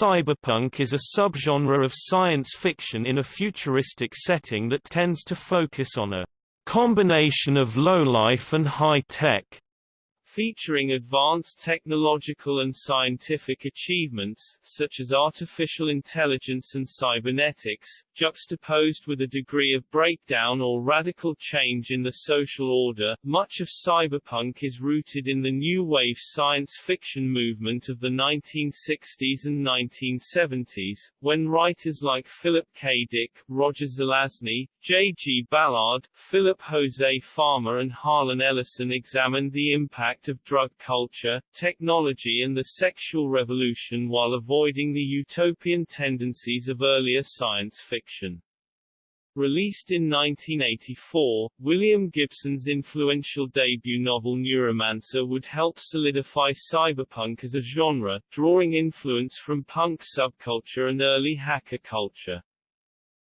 Cyberpunk is a subgenre of science fiction in a futuristic setting that tends to focus on a combination of low-life and high-tech featuring advanced technological and scientific achievements, such as artificial intelligence and cybernetics, juxtaposed with a degree of breakdown or radical change in the social order. Much of cyberpunk is rooted in the new wave science fiction movement of the 1960s and 1970s, when writers like Philip K. Dick, Roger Zelazny, J. G. Ballard, Philip Jose Farmer and Harlan Ellison examined the impact of drug culture, technology and the sexual revolution while avoiding the utopian tendencies of earlier science fiction. Released in 1984, William Gibson's influential debut novel Neuromancer would help solidify cyberpunk as a genre, drawing influence from punk subculture and early hacker culture.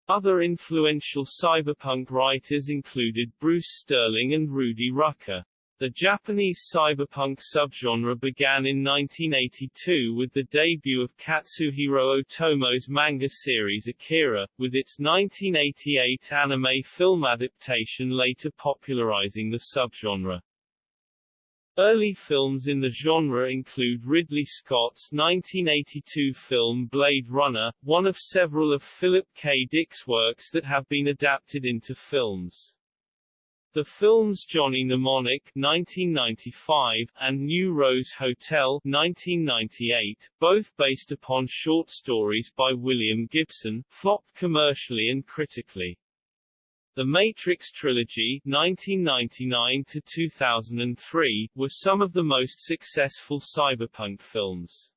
Other influential cyberpunk writers included Bruce Sterling and Rudy Rucker. The Japanese cyberpunk subgenre began in 1982 with the debut of Katsuhiro Otomo's manga series Akira, with its 1988 anime film adaptation later popularizing the subgenre. Early films in the genre include Ridley Scott's 1982 film Blade Runner, one of several of Philip K. Dick's works that have been adapted into films. The films Johnny Mnemonic 1995 and New Rose Hotel 1998, both based upon short stories by William Gibson, flopped commercially and critically. The Matrix trilogy 1999 to 2003 were some of the most successful cyberpunk films.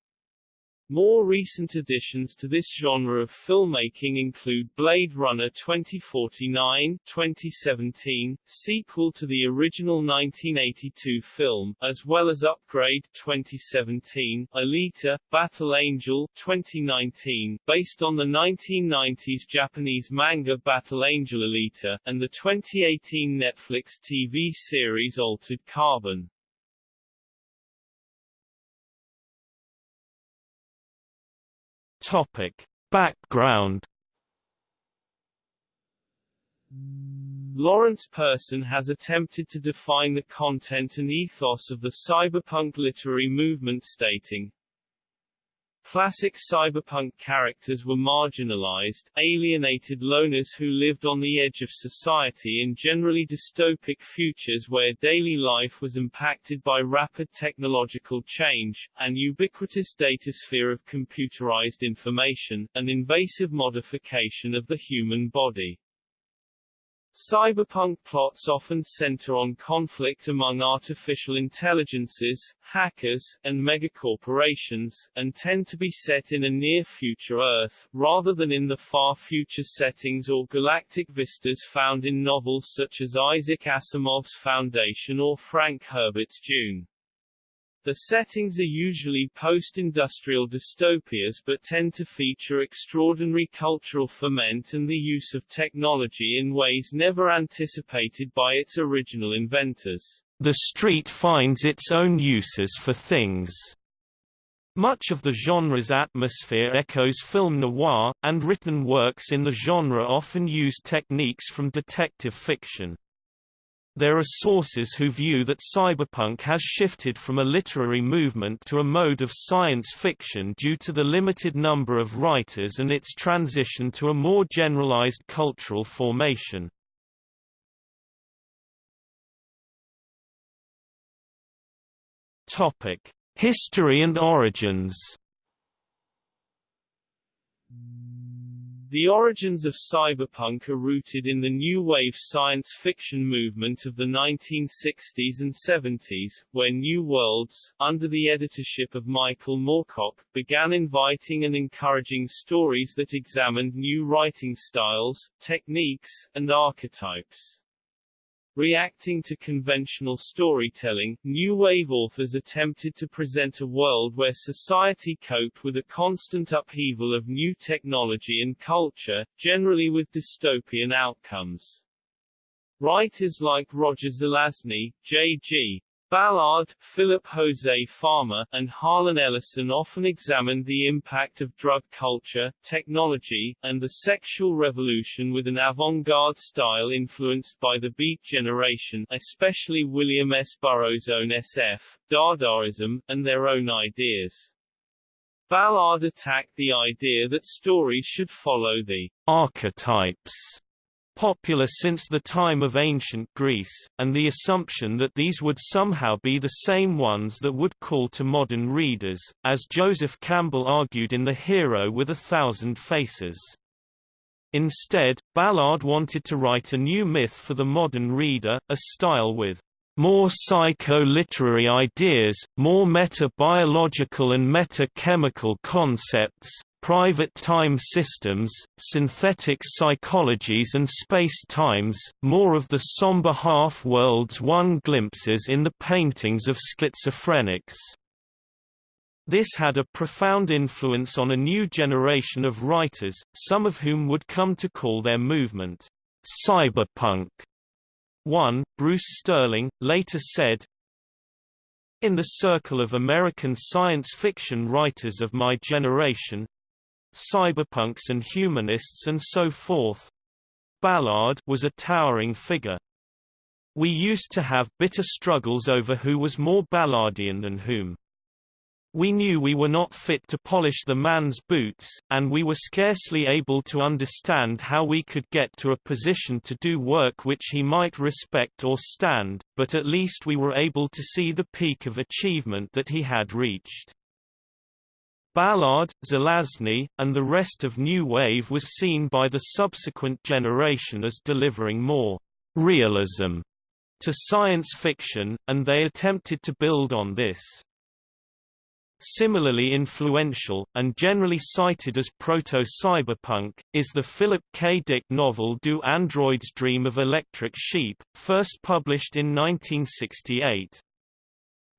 More recent additions to this genre of filmmaking include Blade Runner 2049 2017, sequel to the original 1982 film, as well as Upgrade 2017, Alita, Battle Angel 2019, based on the 1990s Japanese manga Battle Angel Alita, and the 2018 Netflix TV series Altered Carbon. Topic: Background. Lawrence Person has attempted to define the content and ethos of the cyberpunk literary movement stating, Classic cyberpunk characters were marginalized, alienated loners who lived on the edge of society in generally dystopic futures where daily life was impacted by rapid technological change, an ubiquitous datasphere of computerized information, an invasive modification of the human body. Cyberpunk plots often center on conflict among artificial intelligences, hackers, and megacorporations, and tend to be set in a near-future Earth, rather than in the far-future settings or galactic vistas found in novels such as Isaac Asimov's Foundation or Frank Herbert's Dune. The settings are usually post-industrial dystopias but tend to feature extraordinary cultural ferment and the use of technology in ways never anticipated by its original inventors. The street finds its own uses for things. Much of the genre's atmosphere echoes film noir, and written works in the genre often use techniques from detective fiction. There are sources who view that cyberpunk has shifted from a literary movement to a mode of science fiction due to the limited number of writers and its transition to a more generalized cultural formation. History and origins The origins of cyberpunk are rooted in the new wave science fiction movement of the 1960s and 70s, where New Worlds, under the editorship of Michael Moorcock, began inviting and encouraging stories that examined new writing styles, techniques, and archetypes. Reacting to conventional storytelling, New Wave authors attempted to present a world where society coped with a constant upheaval of new technology and culture, generally with dystopian outcomes. Writers like Roger Zelazny, J.G. Ballard, Philip Jose Farmer, and Harlan Ellison often examined the impact of drug culture, technology, and the sexual revolution with an avant-garde style influenced by the Beat generation especially William S. Burroughs' own SF, Dadaism, and their own ideas. Ballard attacked the idea that stories should follow the archetypes popular since the time of ancient Greece, and the assumption that these would somehow be the same ones that would call to modern readers, as Joseph Campbell argued in The Hero with a Thousand Faces. Instead, Ballard wanted to write a new myth for the modern reader, a style with more psycho-literary ideas, more meta-biological and meta-chemical concepts, private time systems, synthetic psychologies and space-times, more of the somber half-worlds one glimpses in the paintings of schizophrenics. This had a profound influence on a new generation of writers, some of whom would come to call their movement, cyberpunk. One, Bruce Sterling, later said, in the circle of American science fiction writers of my generation, cyberpunks and humanists and so forth. Ballard was a towering figure. We used to have bitter struggles over who was more Ballardian than whom. We knew we were not fit to polish the man's boots, and we were scarcely able to understand how we could get to a position to do work which he might respect or stand, but at least we were able to see the peak of achievement that he had reached. Ballard, Zelazny, and the rest of New Wave was seen by the subsequent generation as delivering more realism to science fiction, and they attempted to build on this. Similarly influential, and generally cited as proto-cyberpunk, is the Philip K. Dick novel Do Androids Dream of Electric Sheep, first published in 1968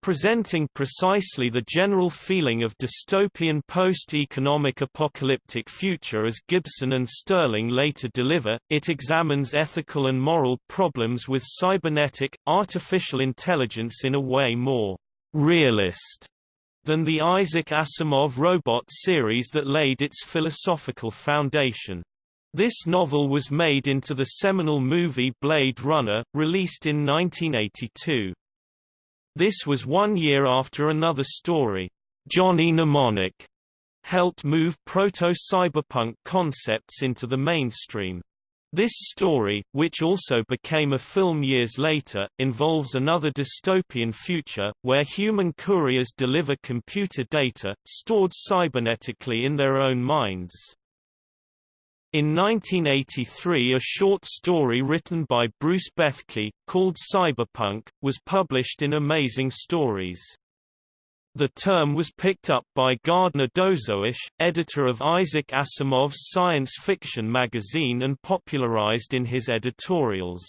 presenting precisely the general feeling of dystopian post-economic apocalyptic future as Gibson and Sterling later deliver, it examines ethical and moral problems with cybernetic, artificial intelligence in a way more realist than the Isaac Asimov robot series that laid its philosophical foundation. This novel was made into the seminal movie Blade Runner, released in 1982. This was one year after another story, Johnny Mnemonic, helped move proto-cyberpunk concepts into the mainstream. This story, which also became a film years later, involves another dystopian future, where human couriers deliver computer data, stored cybernetically in their own minds. In 1983 a short story written by Bruce Bethke, called Cyberpunk, was published in Amazing Stories. The term was picked up by Gardner Dozois, editor of Isaac Asimov's science fiction magazine and popularized in his editorials.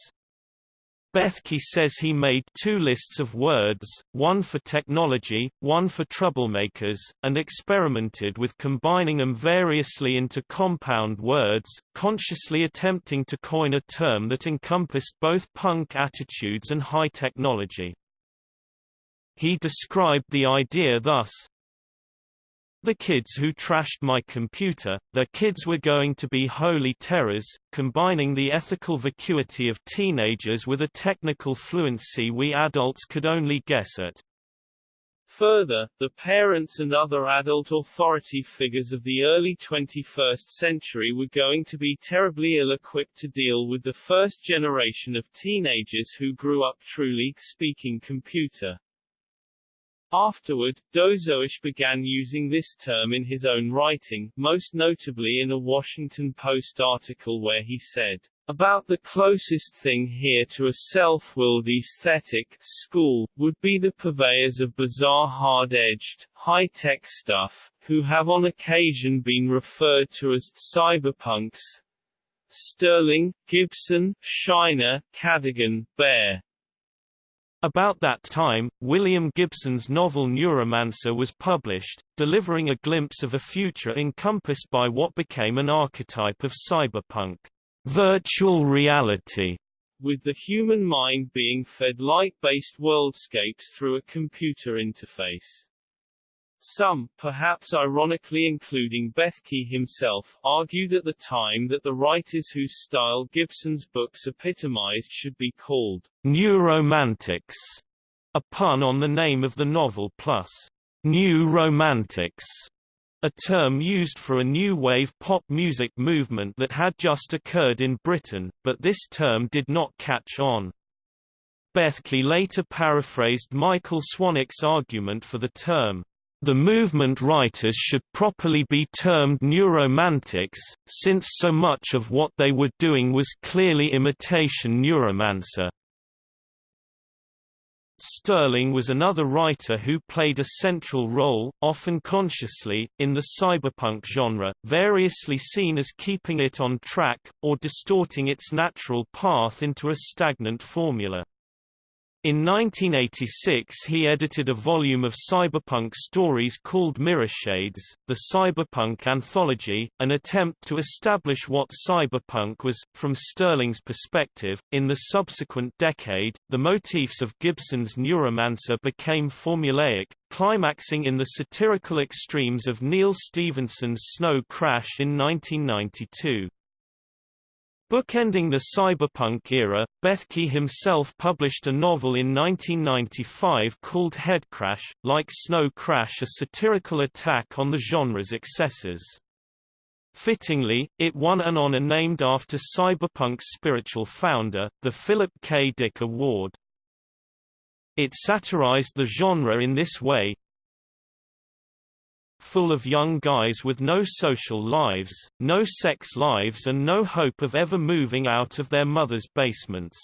Bethke says he made two lists of words, one for technology, one for troublemakers, and experimented with combining them variously into compound words, consciously attempting to coin a term that encompassed both punk attitudes and high technology. He described the idea thus, the kids who trashed my computer, the kids were going to be holy terrors, combining the ethical vacuity of teenagers with a technical fluency we adults could only guess at. Further, the parents and other adult authority figures of the early 21st century were going to be terribly ill-equipped to deal with the first generation of teenagers who grew up truly speaking computer. Afterward, Dozois began using this term in his own writing, most notably in a Washington Post article where he said, about the closest thing here to a self-willed aesthetic school, would be the purveyors of bizarre hard-edged, high-tech stuff, who have on occasion been referred to as cyberpunks. Sterling, Gibson, Shiner, Cadigan, Bear, about that time, William Gibson's novel Neuromancer was published, delivering a glimpse of a future encompassed by what became an archetype of cyberpunk, virtual reality, with the human mind being fed light-based worldscapes through a computer interface. Some, perhaps ironically including Bethke himself, argued at the time that the writers whose style Gibson's books epitomized should be called neuromantics, a pun on the name of the novel plus new romantics, a term used for a new wave pop music movement that had just occurred in Britain, but this term did not catch on. Bethke later paraphrased Michael Swanwick's argument for the term, the movement writers should properly be termed neuromantics, since so much of what they were doing was clearly imitation neuromancer. Sterling was another writer who played a central role, often consciously, in the cyberpunk genre, variously seen as keeping it on track, or distorting its natural path into a stagnant formula. In 1986 he edited a volume of cyberpunk stories called Mirrorshades, the Cyberpunk Anthology, an attempt to establish what cyberpunk was, from Sterling's perspective. In the subsequent decade, the motifs of Gibson's Neuromancer became formulaic, climaxing in the satirical extremes of Neal Stephenson's Snow Crash in 1992. Bookending the cyberpunk era, Bethke himself published a novel in 1995 called Headcrash, like Snow Crash a satirical attack on the genre's excesses. Fittingly, it won an honor named after cyberpunk's spiritual founder, the Philip K. Dick Award. It satirized the genre in this way, full of young guys with no social lives, no sex lives and no hope of ever moving out of their mother's basements.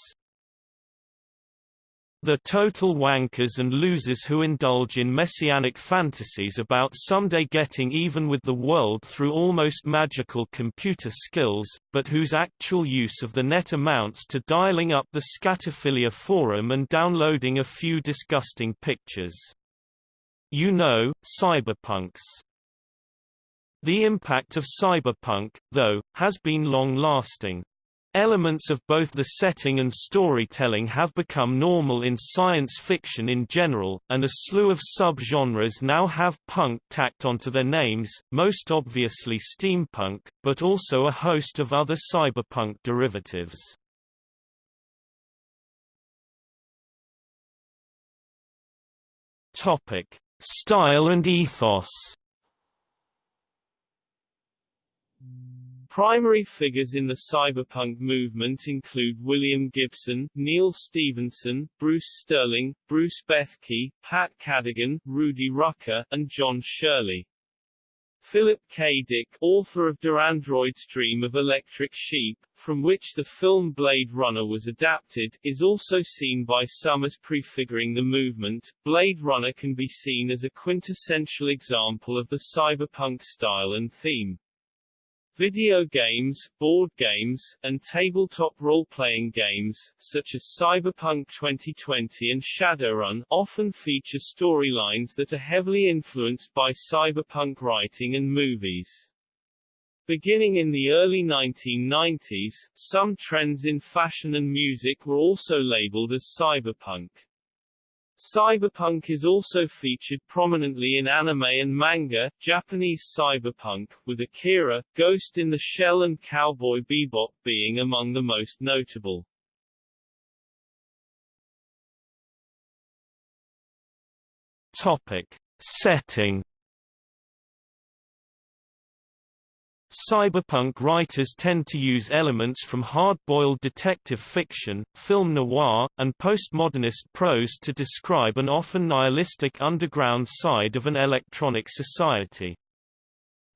The total wankers and losers who indulge in messianic fantasies about someday getting even with the world through almost magical computer skills, but whose actual use of the net amounts to dialing up the Scatophilia forum and downloading a few disgusting pictures. You know, cyberpunks. The impact of cyberpunk, though, has been long-lasting. Elements of both the setting and storytelling have become normal in science fiction in general, and a slew of sub-genres now have punk tacked onto their names, most obviously steampunk, but also a host of other cyberpunk derivatives. Topic: Style and ethos Primary figures in the cyberpunk movement include William Gibson, Neal Stephenson, Bruce Sterling, Bruce Bethke, Pat Cadigan, Rudy Rucker, and John Shirley. Philip K. Dick, author of Do Androids Dream of Electric Sheep, from which the film Blade Runner was adapted, is also seen by some as prefiguring the movement. Blade Runner can be seen as a quintessential example of the cyberpunk style and theme. Video games, board games, and tabletop role-playing games, such as Cyberpunk 2020 and Shadowrun, often feature storylines that are heavily influenced by cyberpunk writing and movies. Beginning in the early 1990s, some trends in fashion and music were also labeled as cyberpunk. Cyberpunk is also featured prominently in anime and manga, Japanese cyberpunk, with Akira, Ghost in the Shell and Cowboy Bebop being among the most notable. Topic. Setting Cyberpunk writers tend to use elements from hard-boiled detective fiction, film noir, and postmodernist prose to describe an often nihilistic underground side of an electronic society.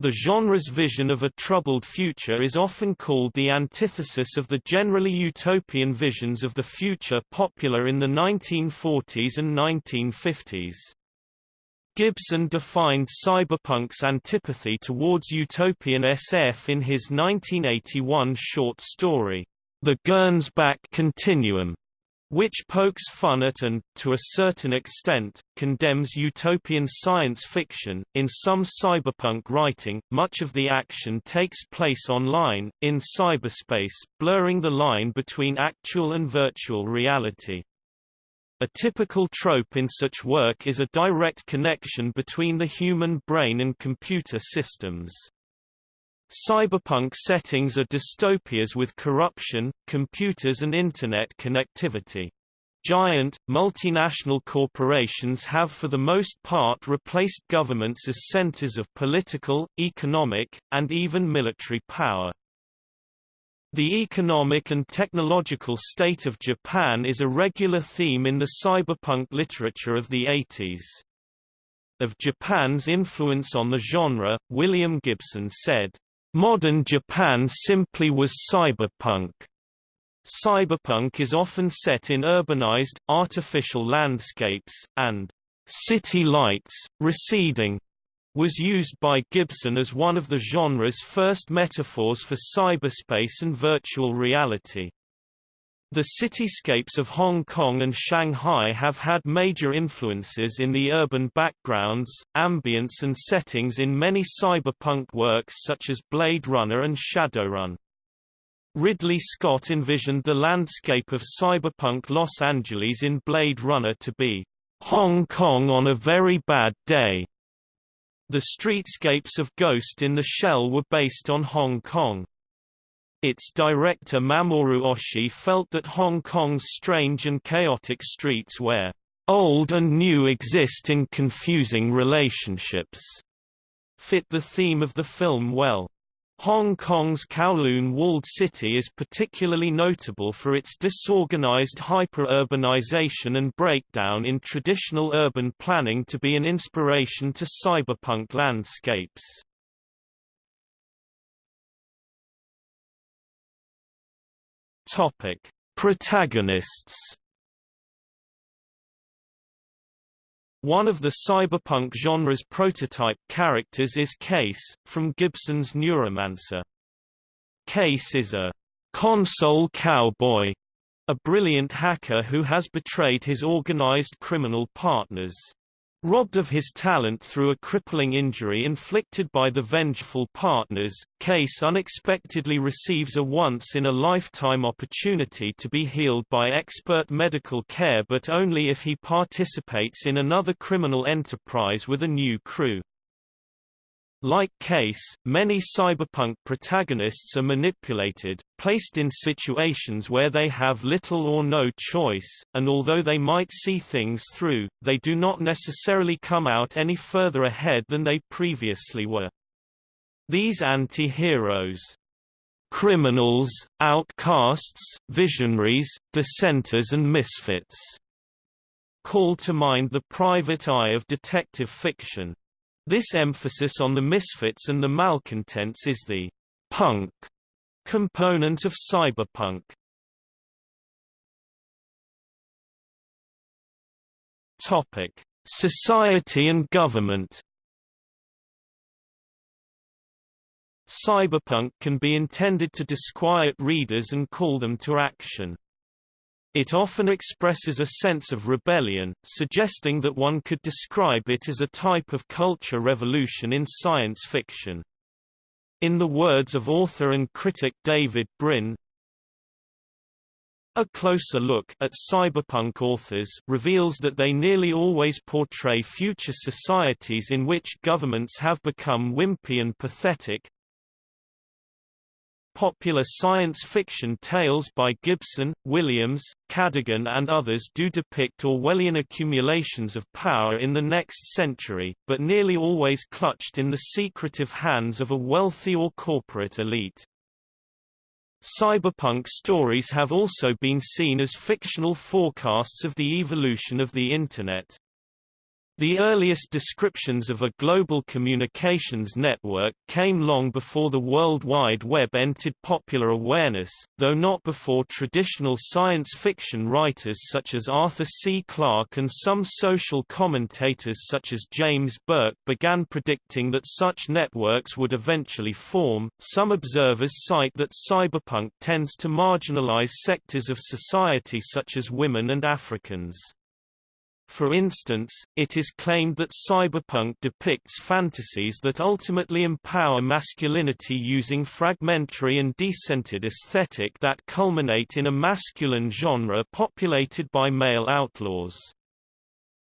The genre's vision of a troubled future is often called the antithesis of the generally utopian visions of the future popular in the 1940s and 1950s. Gibson defined cyberpunk's antipathy towards utopian SF in his 1981 short story, The Gernsback Continuum, which pokes fun at and, to a certain extent, condemns utopian science fiction. In some cyberpunk writing, much of the action takes place online, in cyberspace, blurring the line between actual and virtual reality. A typical trope in such work is a direct connection between the human brain and computer systems. Cyberpunk settings are dystopias with corruption, computers and Internet connectivity. Giant, multinational corporations have for the most part replaced governments as centers of political, economic, and even military power. The economic and technological state of Japan is a regular theme in the cyberpunk literature of the 80s. Of Japan's influence on the genre, William Gibson said, Modern Japan simply was cyberpunk. Cyberpunk is often set in urbanized, artificial landscapes, and city lights, receding, was used by Gibson as one of the genre's first metaphors for cyberspace and virtual reality. The cityscapes of Hong Kong and Shanghai have had major influences in the urban backgrounds, ambience and settings in many cyberpunk works such as Blade Runner and Shadowrun. Ridley Scott envisioned the landscape of cyberpunk Los Angeles in Blade Runner to be Hong Kong on a very bad day. The streetscapes of Ghost in the Shell were based on Hong Kong. Its director Mamoru Oshii felt that Hong Kong's strange and chaotic streets where old and new exist in confusing relationships fit the theme of the film well. Hong Kong's Kowloon walled city is particularly notable for its disorganized hyper-urbanization and breakdown in traditional urban planning to be an inspiration to cyberpunk landscapes. Topic: Protagonists. One of the cyberpunk genre's prototype characters is Case, from Gibson's Neuromancer. Case is a console cowboy, a brilliant hacker who has betrayed his organized criminal partners. Robbed of his talent through a crippling injury inflicted by the vengeful partners, Case unexpectedly receives a once-in-a-lifetime opportunity to be healed by expert medical care but only if he participates in another criminal enterprise with a new crew. Like Case, many cyberpunk protagonists are manipulated, placed in situations where they have little or no choice, and although they might see things through, they do not necessarily come out any further ahead than they previously were. These anti-heroes criminals, outcasts, visionaries, dissenters and misfits call to mind the private eye of detective fiction. This emphasis on the misfits and the malcontents is the punk component of cyberpunk. Topic: Society and government. Cyberpunk can be intended to disquiet readers and call them to action. It often expresses a sense of rebellion, suggesting that one could describe it as a type of culture revolution in science fiction. In the words of author and critic David Brin, a closer look at cyberpunk authors reveals that they nearly always portray future societies in which governments have become wimpy and pathetic, Popular science fiction tales by Gibson, Williams, Cadigan and others do depict Orwellian accumulations of power in the next century, but nearly always clutched in the secretive hands of a wealthy or corporate elite. Cyberpunk stories have also been seen as fictional forecasts of the evolution of the Internet. The earliest descriptions of a global communications network came long before the World Wide Web entered popular awareness, though not before traditional science fiction writers such as Arthur C. Clarke and some social commentators such as James Burke began predicting that such networks would eventually form. Some observers cite that cyberpunk tends to marginalize sectors of society such as women and Africans. For instance, it is claimed that cyberpunk depicts fantasies that ultimately empower masculinity using fragmentary and decentered aesthetic that culminate in a masculine genre populated by male outlaws.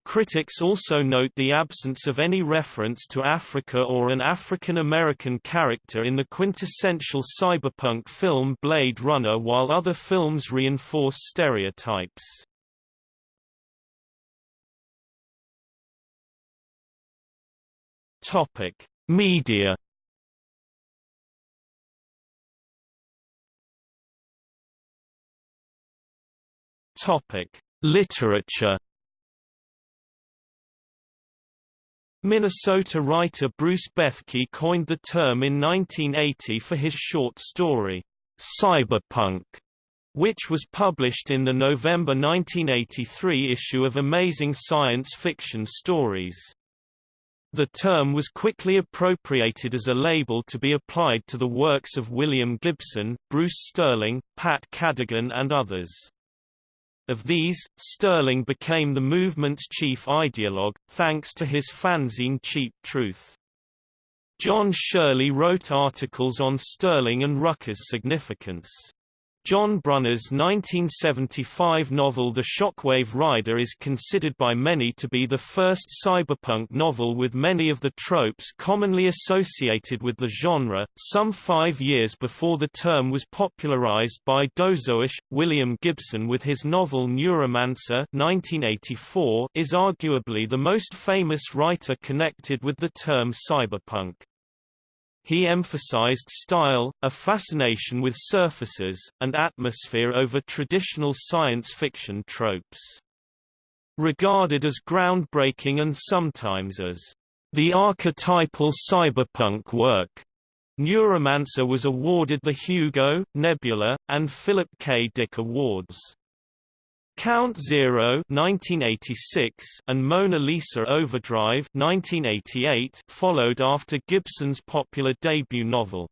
Critics also note the absence of any reference to Africa or an African American character in the quintessential cyberpunk film Blade Runner while other films reinforce stereotypes. Topic: Media. Topic: Literature. Minnesota writer Bruce Bethke coined the term in 1980 for his short story, Cyberpunk, which was published in the November 1983 issue of Amazing Science Fiction Stories. The term was quickly appropriated as a label to be applied to the works of William Gibson, Bruce Sterling, Pat Cadigan and others. Of these, Sterling became the movement's chief ideologue, thanks to his fanzine Cheap Truth. John Shirley wrote articles on Sterling and Rucker's significance. John Brunner's 1975 novel The Shockwave Rider is considered by many to be the first cyberpunk novel with many of the tropes commonly associated with the genre. Some five years before the term was popularized by Dozois, William Gibson with his novel Neuromancer 1984 is arguably the most famous writer connected with the term cyberpunk. He emphasized style, a fascination with surfaces, and atmosphere over traditional science fiction tropes. Regarded as groundbreaking and sometimes as the archetypal cyberpunk work, Neuromancer was awarded the Hugo, Nebula, and Philip K. Dick Awards. Count Zero 1986 and Mona Lisa Overdrive 1988 followed after Gibson's popular debut novel.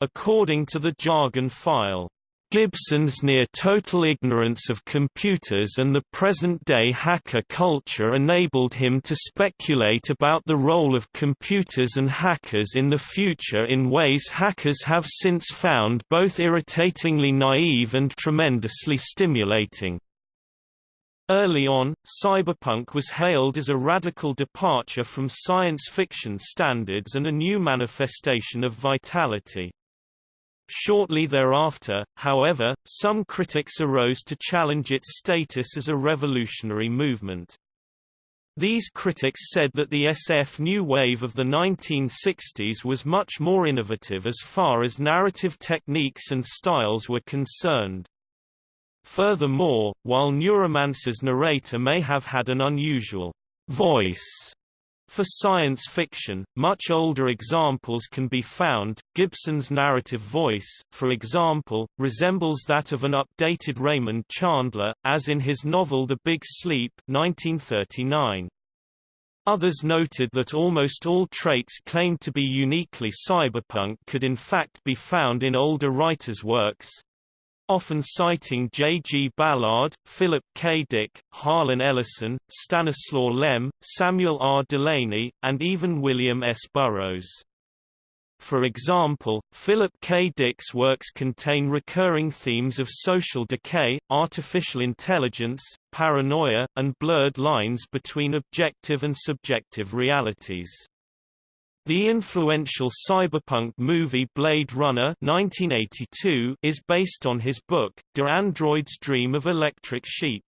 According to the Jargon file, Gibson's near-total ignorance of computers and the present-day hacker culture enabled him to speculate about the role of computers and hackers in the future in ways hackers have since found both irritatingly naive and tremendously stimulating. Early on, cyberpunk was hailed as a radical departure from science fiction standards and a new manifestation of vitality. Shortly thereafter, however, some critics arose to challenge its status as a revolutionary movement. These critics said that the SF New Wave of the 1960s was much more innovative as far as narrative techniques and styles were concerned. Furthermore, while Neuromancer's narrator may have had an unusual voice for science fiction, much older examples can be found. Gibson's narrative voice, for example, resembles that of an updated Raymond Chandler, as in his novel The Big Sleep 1939. Others noted that almost all traits claimed to be uniquely cyberpunk could in fact be found in older writers' works, often citing J. G. Ballard, Philip K. Dick, Harlan Ellison, Stanislaw Lem, Samuel R. Delany, and even William S. Burroughs. For example, Philip K. Dick's works contain recurring themes of social decay, artificial intelligence, paranoia, and blurred lines between objective and subjective realities. The influential cyberpunk movie Blade Runner 1982 is based on his book, Do Androids Dream of Electric Sheep?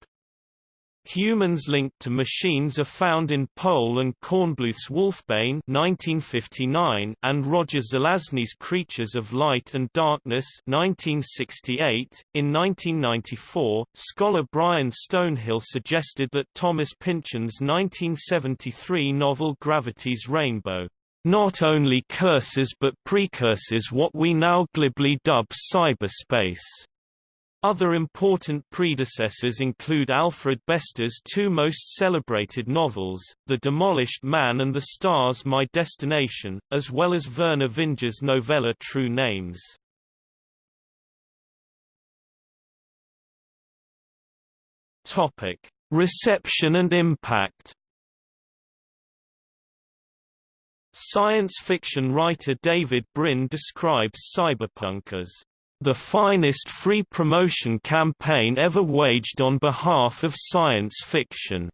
Humans linked to machines are found in Pohl and Kornbluth's Wolfbane 1959 and Roger Zelazny's Creatures of Light and Darkness 1968. In 1994, scholar Brian Stonehill suggested that Thomas Pynchon's 1973 novel Gravity's Rainbow not only curses but precurses what we now glibly dub cyberspace. Other important predecessors include Alfred Bester's two most celebrated novels, The Demolished Man and The Stars My Destination, as well as Vernor Vinge's novella True Names. Reception and impact. Science fiction writer David Brin describes cyberpunk as the finest free promotion campaign ever waged on behalf of science fiction.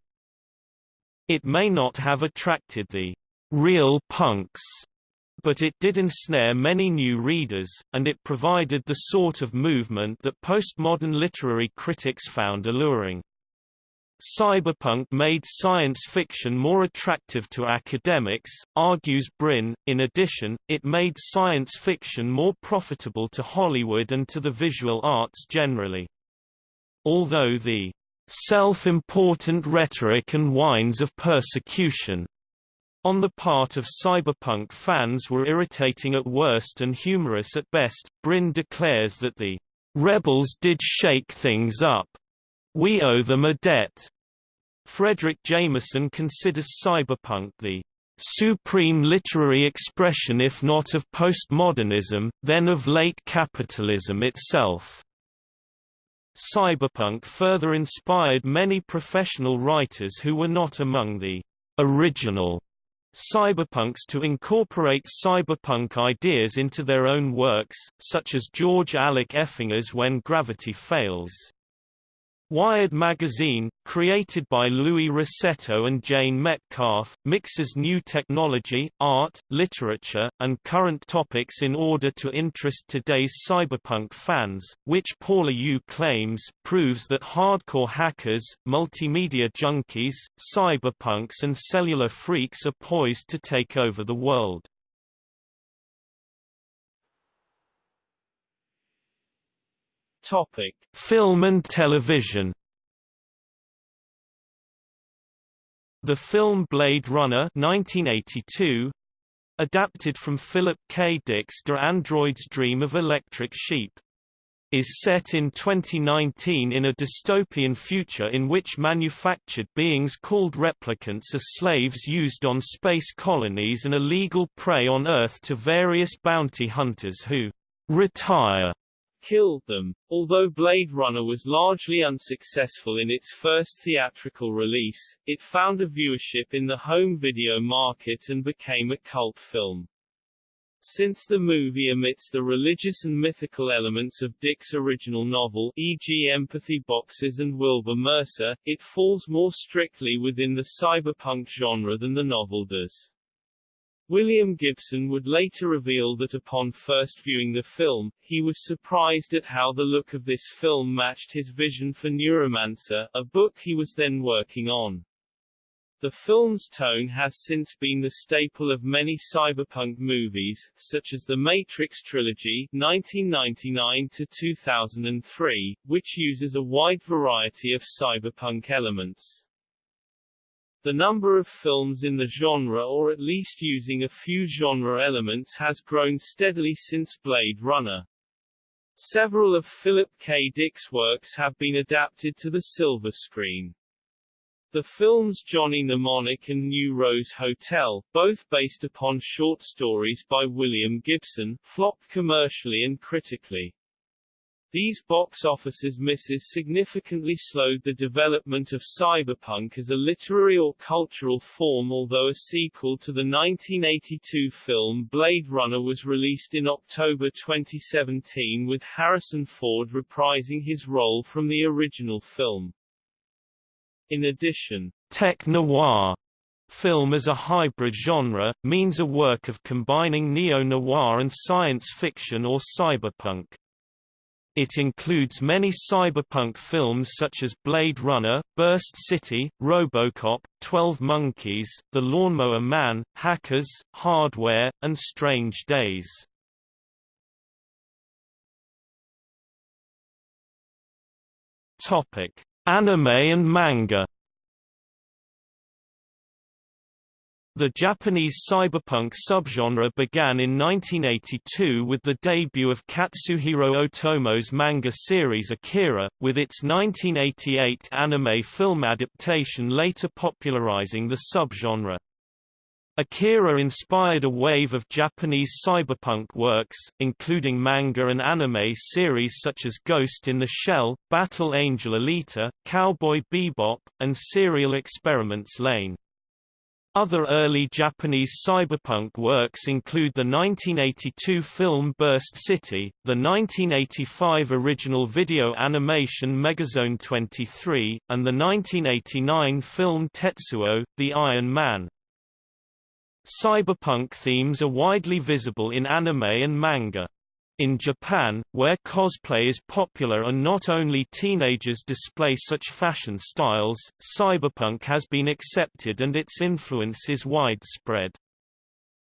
It may not have attracted the real punks, but it did ensnare many new readers, and it provided the sort of movement that postmodern literary critics found alluring. Cyberpunk made science fiction more attractive to academics, argues Brin. In addition, it made science fiction more profitable to Hollywood and to the visual arts generally. Although the self-important rhetoric and whines of persecution on the part of cyberpunk fans were irritating at worst and humorous at best, Brin declares that the rebels did shake things up we owe them a debt. Fredric Jameson considers cyberpunk the supreme literary expression if not of postmodernism, then of late capitalism itself. Cyberpunk further inspired many professional writers who were not among the original cyberpunks to incorporate cyberpunk ideas into their own works, such as George Alec Effinger's When Gravity Fails. Wired magazine, created by Louis Rossetto and Jane Metcalf, mixes new technology, art, literature, and current topics in order to interest today's cyberpunk fans, which Paula Yoo claims proves that hardcore hackers, multimedia junkies, cyberpunks and cellular freaks are poised to take over the world. Topic: Film and television. The film Blade Runner 1982, adapted from Philip K. Dick's Do Androids Dream of Electric Sheep, is set in 2019 in a dystopian future in which manufactured beings called replicants are slaves used on space colonies and illegal prey on Earth to various bounty hunters who retire killed them. Although Blade Runner was largely unsuccessful in its first theatrical release, it found a viewership in the home video market and became a cult film. Since the movie omits the religious and mythical elements of Dick's original novel e.g. empathy boxes and Wilbur Mercer, it falls more strictly within the cyberpunk genre than the novel does. William Gibson would later reveal that upon first viewing the film, he was surprised at how the look of this film matched his vision for Neuromancer, a book he was then working on. The film's tone has since been the staple of many cyberpunk movies, such as the Matrix trilogy (1999–2003), which uses a wide variety of cyberpunk elements. The number of films in the genre or at least using a few genre elements has grown steadily since Blade Runner. Several of Philip K. Dick's works have been adapted to the silver screen. The films Johnny Mnemonic and New Rose Hotel, both based upon short stories by William Gibson, flopped commercially and critically. These box offices misses significantly slowed the development of cyberpunk as a literary or cultural form although a sequel to the 1982 film Blade Runner was released in October 2017 with Harrison Ford reprising his role from the original film. In addition, tech-noir film as a hybrid genre, means a work of combining neo-noir and science fiction or cyberpunk. It includes many cyberpunk films such as Blade Runner, Burst City, Robocop, 12 Monkeys, The Lawnmower Man, Hackers, Hardware, and Strange Days. Topic: Anime and manga. The Japanese cyberpunk subgenre began in 1982 with the debut of Katsuhiro Otomo's manga series Akira, with its 1988 anime film adaptation later popularizing the subgenre. Akira inspired a wave of Japanese cyberpunk works, including manga and anime series such as Ghost in the Shell, Battle Angel Alita, Cowboy Bebop, and Serial Experiments Lain. Other early Japanese cyberpunk works include the 1982 film Burst City, the 1985 original video animation Megazone 23, and the 1989 film Tetsuo, The Iron Man. Cyberpunk themes are widely visible in anime and manga. In Japan, where cosplay is popular and not only teenagers display such fashion styles, cyberpunk has been accepted and its influence is widespread.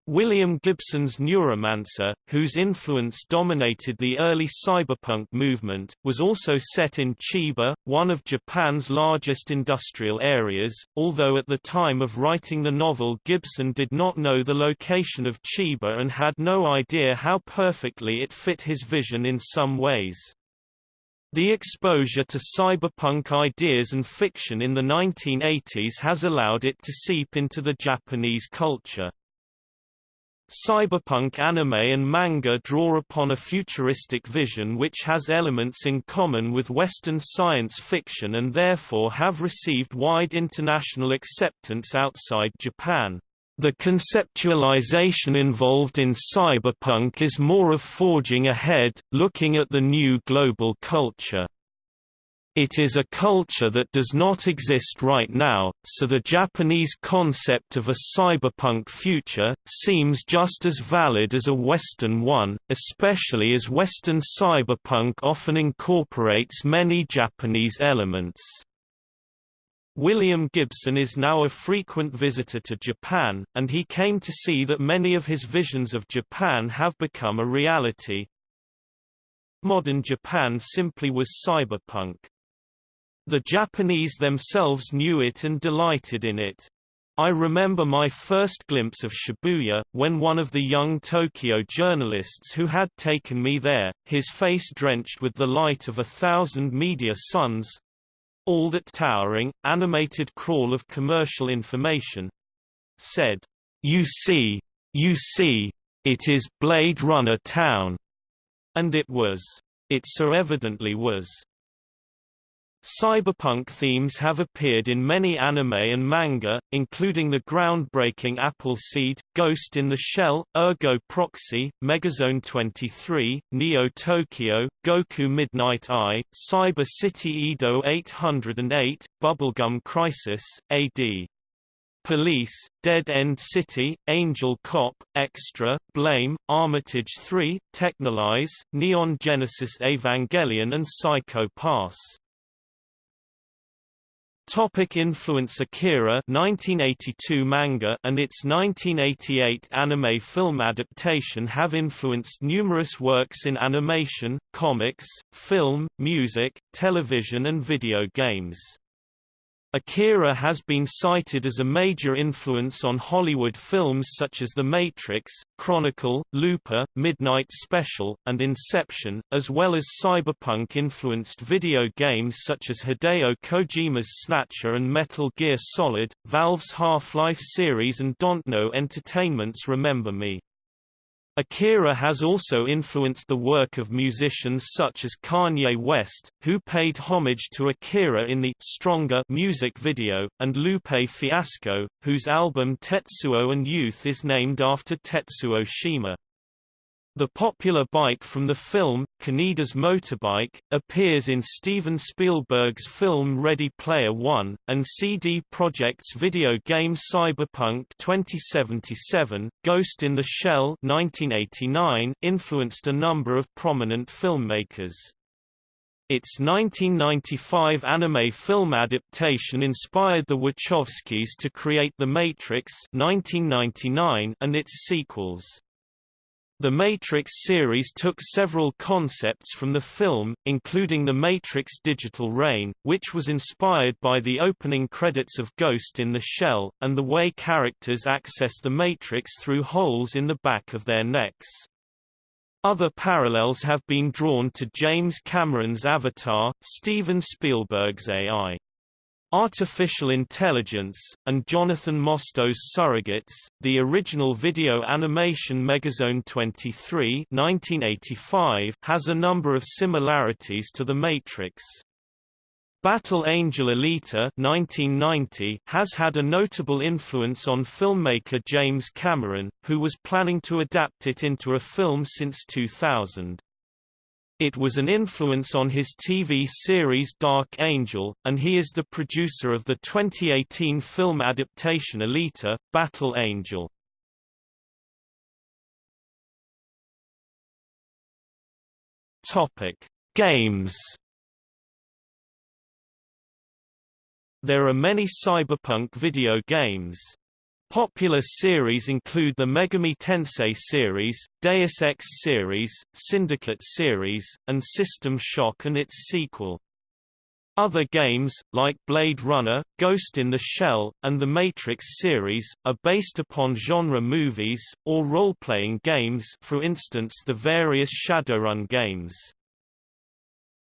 William Gibson's Neuromancer, whose influence dominated the early cyberpunk movement, was also set in Chiba, one of Japan's largest industrial areas, although at the time of writing the novel Gibson did not know the location of Chiba and had no idea how perfectly it fit his vision in some ways. The exposure to cyberpunk ideas and fiction in the 1980s has allowed it to seep into the Japanese culture. Cyberpunk anime and manga draw upon a futuristic vision which has elements in common with Western science fiction and therefore have received wide international acceptance outside Japan. The conceptualization involved in cyberpunk is more of forging ahead, looking at the new global culture. It is a culture that does not exist right now, so the Japanese concept of a cyberpunk future, seems just as valid as a Western one, especially as Western cyberpunk often incorporates many Japanese elements. William Gibson is now a frequent visitor to Japan, and he came to see that many of his visions of Japan have become a reality. Modern Japan simply was cyberpunk. The Japanese themselves knew it and delighted in it. I remember my first glimpse of Shibuya, when one of the young Tokyo journalists who had taken me there, his face drenched with the light of a thousand media suns, all that towering, animated crawl of commercial information, said, You see, you see, it is Blade Runner Town. And it was. It so evidently was. Cyberpunk themes have appeared in many anime and manga, including the groundbreaking Appleseed, Ghost in the Shell, Ergo Proxy, Megazone 23, Neo Tokyo, Goku Midnight Eye, Cyber City Edo 808, Bubblegum Crisis, AD. Police, Dead End City, Angel Cop, Extra, Blame, Armitage 3, Texhnolyze, Neon Genesis Evangelion and Psycho Pass. Topic influence Akira 1982 manga and its 1988 anime film adaptation have influenced numerous works in animation, comics, film, music, television and video games. Akira has been cited as a major influence on Hollywood films such as The Matrix, Chronicle, Looper, Midnight Special, and Inception, as well as cyberpunk-influenced video games such as Hideo Kojima's Snatcher and Metal Gear Solid, Valve's Half-Life series and Dontnod Entertainment's Remember Me. Akira has also influenced the work of musicians such as Kanye West, who paid homage to Akira in the Stronger music video, and Lupe Fiasco, whose album Tetsuo and Youth is named after Tetsuo Shima. The popular bike from the film, Kaneda's Motorbike, appears in Steven Spielberg's film Ready Player One, and CD Projekt's video game Cyberpunk 2077, Ghost in the Shell 1989 influenced a number of prominent filmmakers. Its 1995 anime film adaptation inspired the Wachowskis to create The Matrix 1999 and its sequels. The Matrix series took several concepts from the film, including the Matrix Digital Rain, which was inspired by the opening credits of Ghost in the Shell, and the way characters access the Matrix through holes in the back of their necks. Other parallels have been drawn to James Cameron's Avatar, Steven Spielberg's AI. Artificial Intelligence, and Jonathan Mostows Surrogates. The original video animation Megazone 23 1985 has a number of similarities to The Matrix. Battle Angel Alita 1990 has had a notable influence on filmmaker James Cameron, who was planning to adapt it into a film since 2000. It was an influence on his TV series Dark Angel, and he is the producer of the 2018 film adaptation Alita, Battle Angel. Topic: Games There are many cyberpunk video games. Popular series include the Megami Tensei series, Deus Ex series, Syndicate series, and System Shock and its sequel. Other games, like Blade Runner, Ghost in the Shell, and the Matrix series, are based upon genre movies, or role-playing games for instance the various Shadowrun games.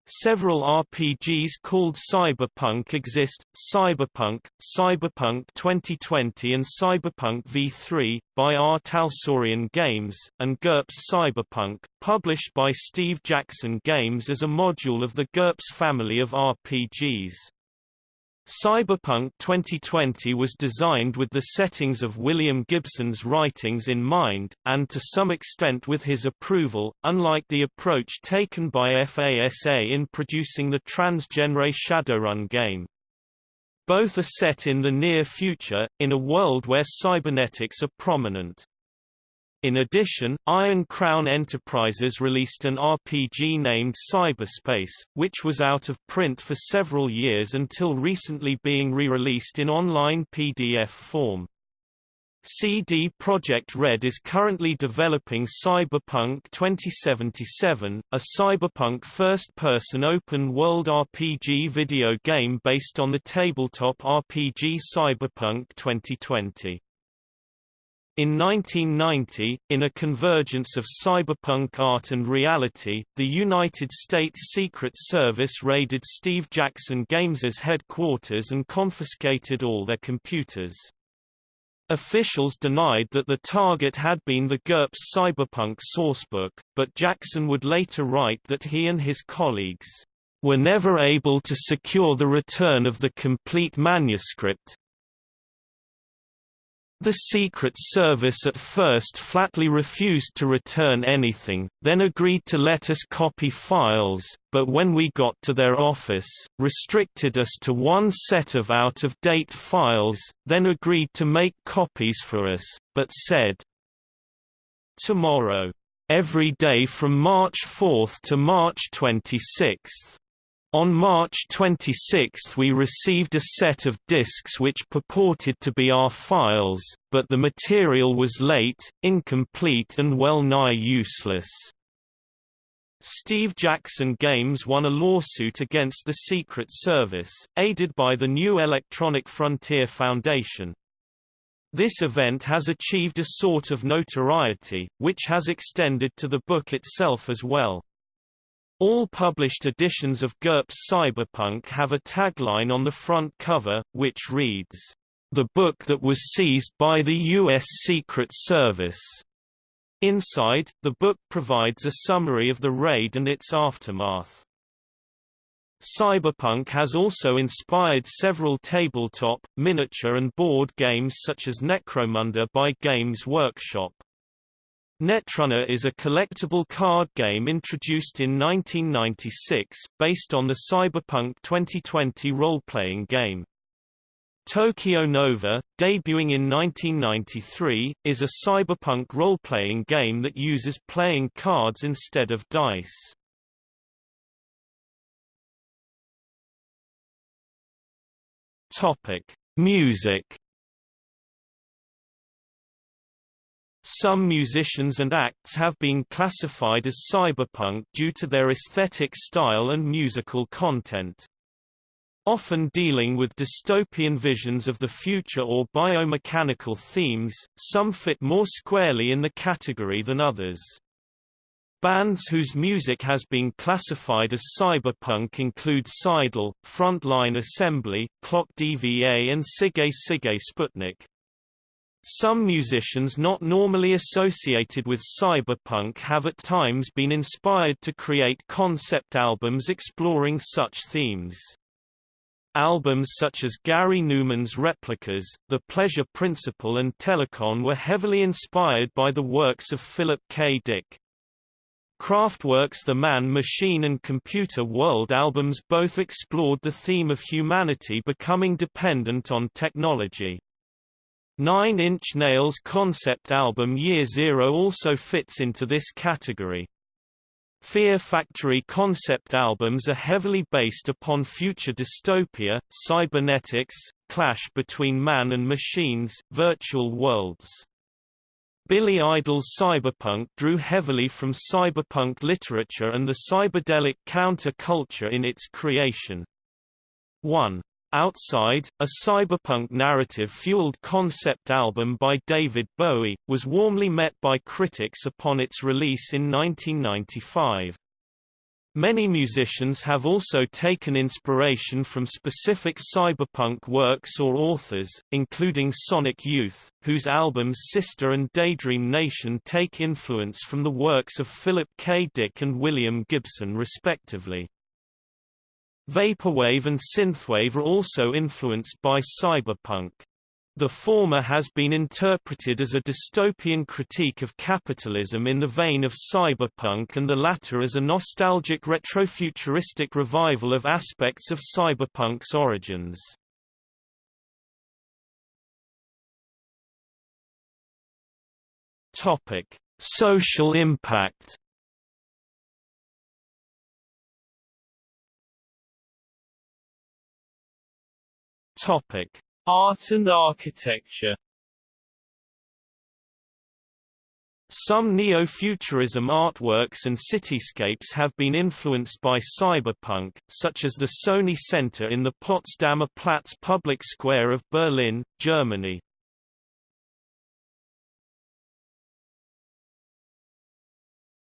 Several RPGs called Cyberpunk exist, Cyberpunk, Cyberpunk 2020 and Cyberpunk V3, by R. Talsorian Games, and GURPS Cyberpunk, published by Steve Jackson Games as a module of the GURPS family of RPGs. Cyberpunk 2020 was designed with the settings of William Gibson's writings in mind, and to some extent with his approval, unlike the approach taken by FASA in producing the transgenre Shadowrun game. Both are set in the near future, in a world where cybernetics are prominent. In addition, Iron Crown Enterprises released an RPG named Cyberspace, which was out of print for several years until recently being re-released in online PDF form. CD Projekt Red is currently developing Cyberpunk 2077, a cyberpunk first-person open-world RPG video game based on the tabletop RPG Cyberpunk 2020. In 1990, in a convergence of cyberpunk art and reality, the United States Secret Service raided Steve Jackson Games' headquarters and confiscated all their computers. Officials denied that the target had been the GURPS cyberpunk sourcebook, but Jackson would later write that he and his colleagues were never able to secure the return of the complete manuscript, the Secret Service at first flatly refused to return anything, then agreed to let us copy files, but when we got to their office, restricted us to one set of out-of-date files, then agreed to make copies for us, but said, Tomorrow. Every day from March 4 to March 26. On March 26 we received a set of disks which purported to be our files, but the material was late, incomplete and well-nigh useless. Steve Jackson Games won a lawsuit against the Secret Service, aided by the New Electronic Frontier Foundation. This event has achieved a sort of notoriety, which has extended to the book itself as well. All published editions of GURPS Cyberpunk have a tagline on the front cover, which reads, "...the book that was seized by the U.S. Secret Service." Inside, the book provides a summary of the raid and its aftermath. Cyberpunk has also inspired several tabletop, miniature and board games such as Necromunda by Games Workshop. Netrunner is a collectible card game introduced in 1996, based on the Cyberpunk 2020 role-playing game. Tokyo Nova, debuting in 1993, is a cyberpunk role-playing game that uses playing cards instead of dice. Topic: Music Some musicians and acts have been classified as cyberpunk due to their aesthetic style and musical content. Often dealing with dystopian visions of the future or biomechanical themes, some fit more squarely in the category than others. Bands whose music has been classified as cyberpunk include Psydoll, Frontline Assembly, Clock DVA and Sigue Sigue Sputnik. Some musicians not normally associated with cyberpunk have at times been inspired to create concept albums exploring such themes. Albums such as Gary Numan's Replicas, The Pleasure Principle and Telekon were heavily inspired by the works of Philip K. Dick. Kraftwerk's The Man Machine and Computer World albums both explored the theme of humanity becoming dependent on technology. Nine Inch Nails' concept album Year Zero also fits into this category. Fear Factory concept albums are heavily based upon future dystopia, cybernetics, clash between man and machines, virtual worlds. Billy Idol's cyberpunk drew heavily from cyberpunk literature and the cyberdelic counter-culture in its creation. 1. Outside, a cyberpunk narrative-fueled concept album by David Bowie, was warmly met by critics upon its release in 1995. Many musicians have also taken inspiration from specific cyberpunk works or authors, including Sonic Youth, whose albums Sister and Daydream Nation take influence from the works of Philip K. Dick and William Gibson respectively. Vaporwave and synthwave are also influenced by cyberpunk. The former has been interpreted as a dystopian critique of capitalism in the vein of cyberpunk and the latter as a nostalgic retrofuturistic revival of aspects of cyberpunk's origins. Topic: Social impact. Topic: Art and architecture Some neo-futurism artworks and cityscapes have been influenced by cyberpunk, such as the Sony Center in the Potsdamer Platz public square of Berlin, Germany.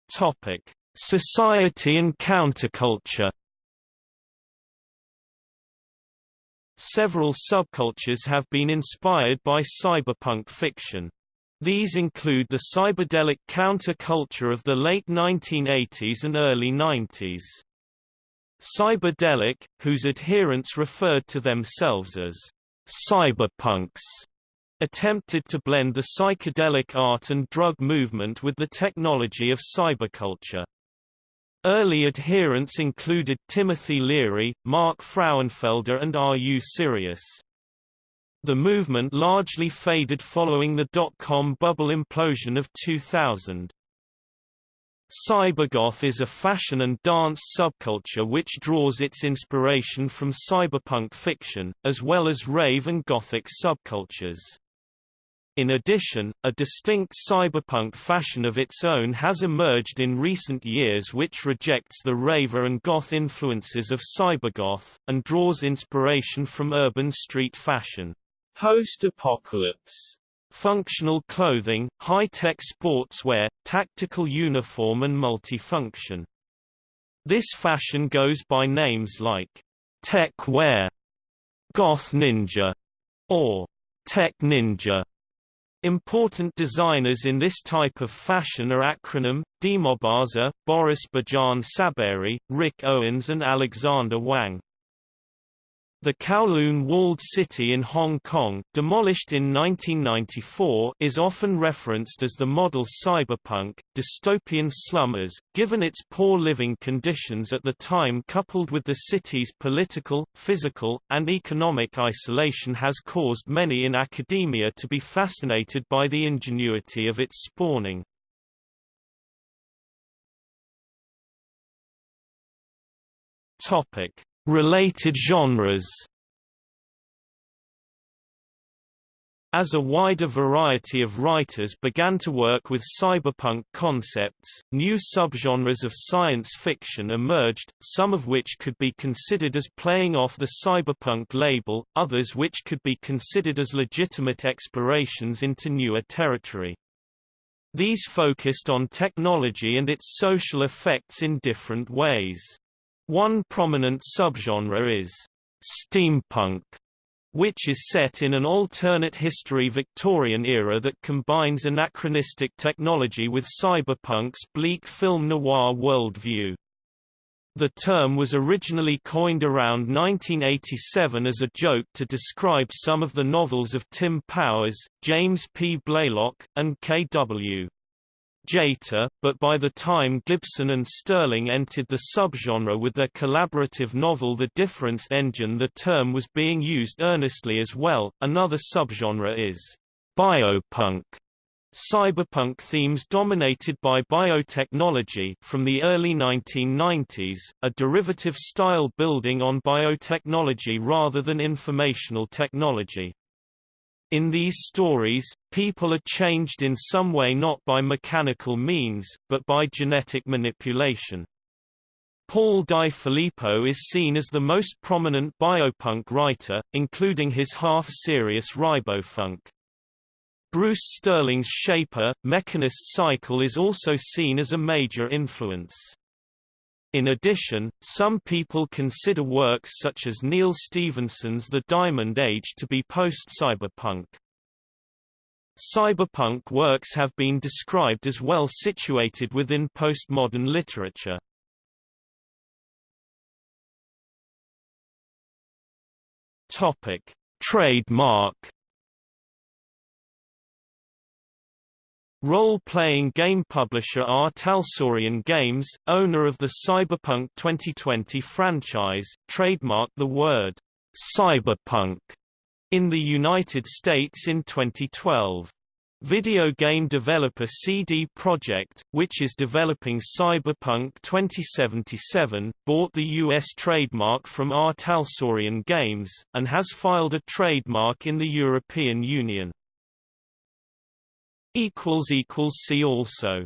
Topic: Society and counterculture Several subcultures have been inspired by cyberpunk fiction. These include the cyberdelic counterculture of the late 1980s and early 90s. Cyberdelic, whose adherents referred to themselves as cyberpunks, attempted to blend the psychedelic art and drug movement with the technology of cyberculture. Early adherents included Timothy Leary, Mark Frauenfelder and R.U. Sirius. The movement largely faded following the dot-com bubble implosion of 2000. Cybergoth is a fashion and dance subculture which draws its inspiration from cyberpunk fiction, as well as rave and gothic subcultures. In addition, a distinct cyberpunk fashion of its own has emerged in recent years which rejects the raver and goth influences of cybergoth, and draws inspiration from urban street fashion. Post-apocalypse Functional clothing, high-tech sportswear, tactical uniform and multifunction. This fashion goes by names like tech wear, goth ninja, or tech ninja. Important designers in this type of fashion are Acronym, Demobaza, Boris Bidjan Saberi, Rick Owens and Alexander Wang. The Kowloon walled city in Hong Kong demolished in 1994 is often referenced as the model cyberpunk, dystopian slummers, given its poor living conditions at the time coupled with the city's political, physical, and economic isolation has caused many in academia to be fascinated by the ingenuity of its spawning. Topic Related genres As a wider variety of writers began to work with cyberpunk concepts, new subgenres of science fiction emerged, some of which could be considered as playing off the cyberpunk label, others which could be considered as legitimate explorations into newer territory. These focused on technology and its social effects in different ways. One prominent subgenre is steampunk, which is set in an alternate history Victorian era that combines anachronistic technology with cyberpunk's bleak film noir worldview. The term was originally coined around 1987 as a joke to describe some of the novels of Tim Powers, James P. Blaylock, and K.W. Jeter, but by the time Gibson and Sterling entered the subgenre with their collaborative novel The Difference Engine the term was being used earnestly as well. Another subgenre is biopunk. Cyberpunk themes dominated by biotechnology from the early 1990s, a derivative style building on biotechnology rather than informational technology. In these stories, people are changed in some way not by mechanical means, but by genetic manipulation. Paul Di Filippo is seen as the most prominent biopunk writer, including his half-serious Ribofunk. Bruce Sterling's Shaper, Mechanist Cycle is also seen as a major influence. In addition, some people consider works such as Neal Stephenson's The Diamond Age to be post-cyberpunk. Cyberpunk works have been described as well situated within postmodern literature. Topic: Trademark Role-playing game publisher R. Talsorian Games, owner of the Cyberpunk 2020 franchise, trademarked the word cyberpunk in the United States in 2012. Video game developer CD Projekt, which is developing Cyberpunk 2077, bought the U.S. trademark from R. Talsorian Games, and has filed a trademark in the European Union. See also